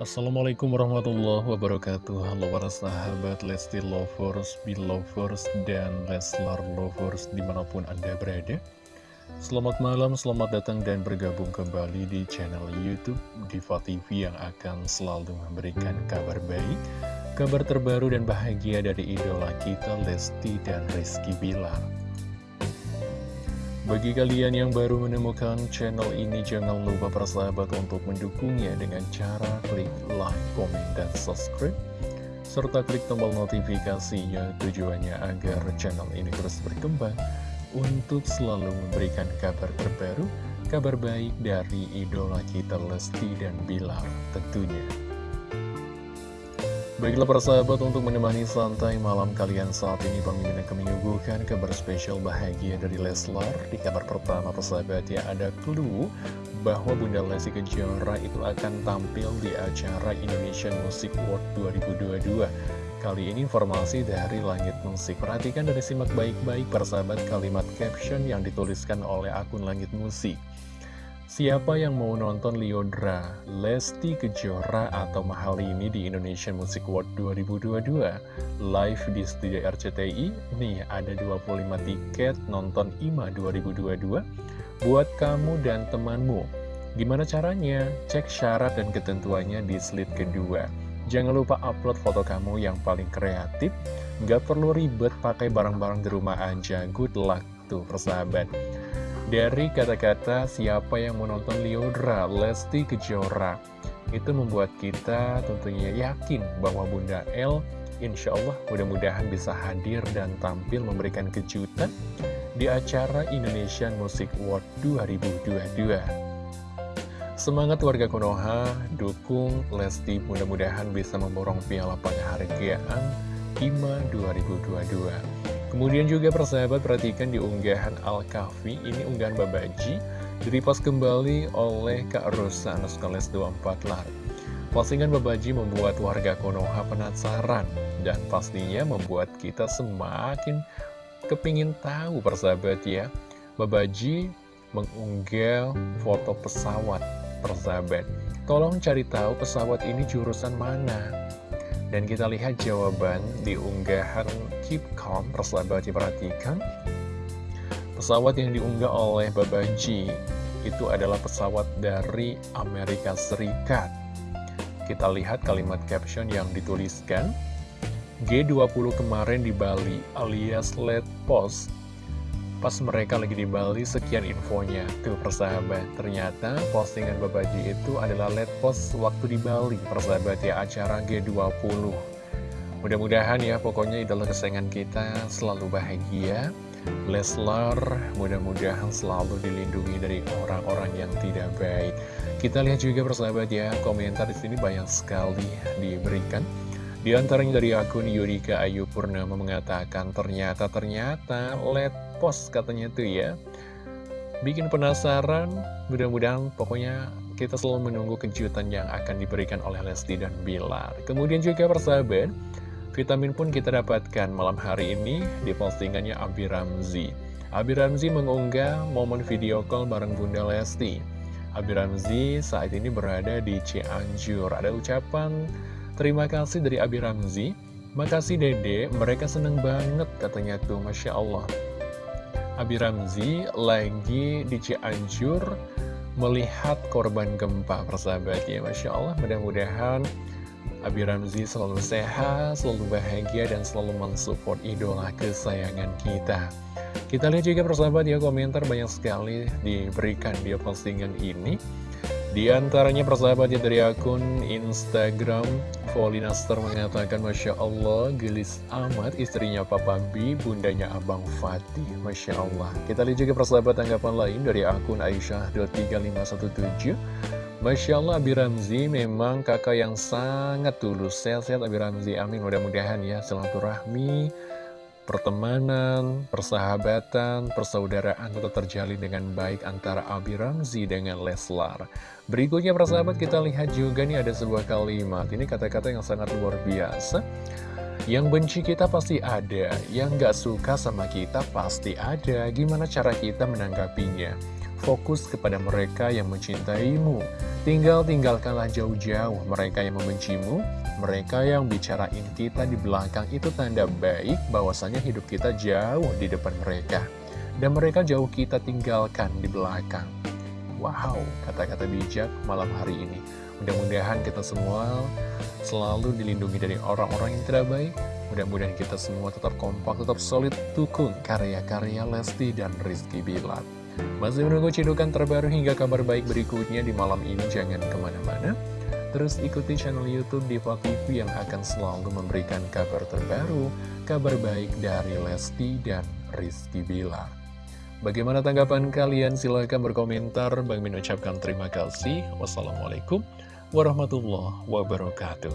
Assalamualaikum warahmatullahi wabarakatuh. Halo para sahabat Lesti Lovers, Belovers, dan Leslar Lovers di mana pun anda berada. Selamat malam, selamat datang dan bergabung kembali di channel Youtube Diva TV yang akan selalu memberikan kabar baik Kabar terbaru dan bahagia dari idola kita Lesti dan Rizky Bilar bagi kalian yang baru menemukan channel ini, jangan lupa persahabat untuk mendukungnya dengan cara klik like, komen, dan subscribe. Serta klik tombol notifikasinya tujuannya agar channel ini terus berkembang untuk selalu memberikan kabar terbaru, kabar baik dari idola kita Lesti dan Bilar tentunya. Baiklah para sahabat untuk menemani santai malam kalian saat ini Pemimpin akan menyuguhkan kabar spesial bahagia dari Leslar. Di kabar pertama persahabat ya ada clue bahwa Bunda Lesti Kejora itu akan tampil di acara Indonesian Music World 2022 Kali ini informasi dari Langit Musik. Perhatikan dari simak baik-baik persahabat kalimat caption yang dituliskan oleh akun Langit Musik Siapa yang mau nonton Liodra, Lesti Kejora atau mahal ini di Indonesian Music World 2022 live di studio RCTI? Nih ada 25 tiket nonton IMA 2022 buat kamu dan temanmu. Gimana caranya? Cek syarat dan ketentuannya di slide kedua. Jangan lupa upload foto kamu yang paling kreatif. Gak perlu ribet pakai barang-barang di rumah aja. Good luck tuh persahabat. Dari kata-kata siapa yang menonton Liodra, Lesti Kejora. Itu membuat kita tentunya yakin bahwa Bunda L Insya Allah mudah-mudahan bisa hadir dan tampil memberikan kejutan Di acara Indonesian Music World 2022 Semangat warga Konoha, dukung Lesti mudah-mudahan bisa memborong piala kean IMA 2022 Kemudian juga persahabat perhatikan di unggahan Al-Kahfi, ini unggahan Babaji, direpost kembali oleh Kak Rosa Anuskales 24 lar. Postingan Babaji membuat warga Konoha penasaran, dan pastinya membuat kita semakin kepingin tahu persahabat ya. Babaji mengunggah foto pesawat persahabat. Tolong cari tahu pesawat ini jurusan mana. Dan kita lihat jawaban di unggahan Keep Calm, persahabat diperhatikan. Pesawat yang diunggah oleh Babaji itu adalah pesawat dari Amerika Serikat. Kita lihat kalimat caption yang dituliskan. G20 kemarin di Bali alias Let Post Pas mereka lagi di Bali, sekian infonya. Tuh persahabat, ternyata postingan Babaji itu adalah let post waktu di Bali. Persahabat ya, acara G20. Mudah-mudahan ya, pokoknya idola kesayangan kita selalu bahagia. Leslar mudah-mudahan selalu dilindungi dari orang-orang yang tidak baik. Kita lihat juga persahabat ya, komentar di sini banyak sekali diberikan. Di antaranya dari akun Yurika Ayu Purnama mengatakan ternyata-ternyata let post katanya tuh ya. Bikin penasaran, mudah-mudahan pokoknya kita selalu menunggu kejutan yang akan diberikan oleh Lesti dan Bilar. Kemudian juga persahabat, vitamin pun kita dapatkan malam hari ini di postingannya Abi Ramzi. Abi Ramzi mengunggah momen video call bareng Bunda Lesti. Abi Ramzi saat ini berada di Cianjur. Ada ucapan Terima kasih dari Abi Ramzi. Makasih dede, mereka seneng banget katanya tuh, Masya Allah. Abi Ramzi lagi di Cianjur melihat korban gempa persahabat. Ya Masya Allah mudah-mudahan Abi Ramzi selalu sehat, selalu bahagia dan selalu mensupport idola kesayangan kita. Kita lihat juga persahabat ya komentar banyak sekali diberikan di postingan ini di antaranya persahabatnya dari akun Instagram Volinaster mengatakan Masya Allah gelis amat istrinya Papa B bundanya Abang Fatih. Masya Allah. Kita lihat juga persahabat tanggapan lain dari akun Aisyah.3517 Masya Allah Abi Ramzi memang kakak yang sangat tulus. Sehat-sehat Abi Ramzi. Amin. Mudah-mudahan ya silaturahmi pertemanan, persahabatan, persaudaraan tetap terjalin dengan baik antara Abi Ramzi dengan Leslar. Berikutnya persahabat kita lihat juga nih ada sebuah kalimat, ini kata-kata yang sangat luar biasa. Yang benci kita pasti ada, yang gak suka sama kita pasti ada, gimana cara kita menanggapinya? Fokus kepada mereka yang mencintaimu. Tinggal tinggalkanlah jauh-jauh mereka yang membencimu, mereka yang bicarain kita di belakang itu tanda baik bahwasanya hidup kita jauh di depan mereka. Dan mereka jauh kita tinggalkan di belakang. Wow, kata-kata bijak malam hari ini. Mudah-mudahan kita semua selalu dilindungi dari orang-orang yang tidak baik. Mudah-mudahan kita semua tetap kompak, tetap solid, dukung karya-karya Lesti dan Rizky Bilar. Masih menunggu cidukan terbaru hingga kabar baik berikutnya di malam ini, jangan ke mana-mana. Terus ikuti channel Youtube Diva TV yang akan selalu memberikan kabar terbaru, kabar baik dari Lesti dan Rizky Bilar. Bagaimana tanggapan kalian? Silahkan berkomentar. Bang Min ucapkan terima kasih. Wassalamualaikum warahmatullahi wabarakatuh.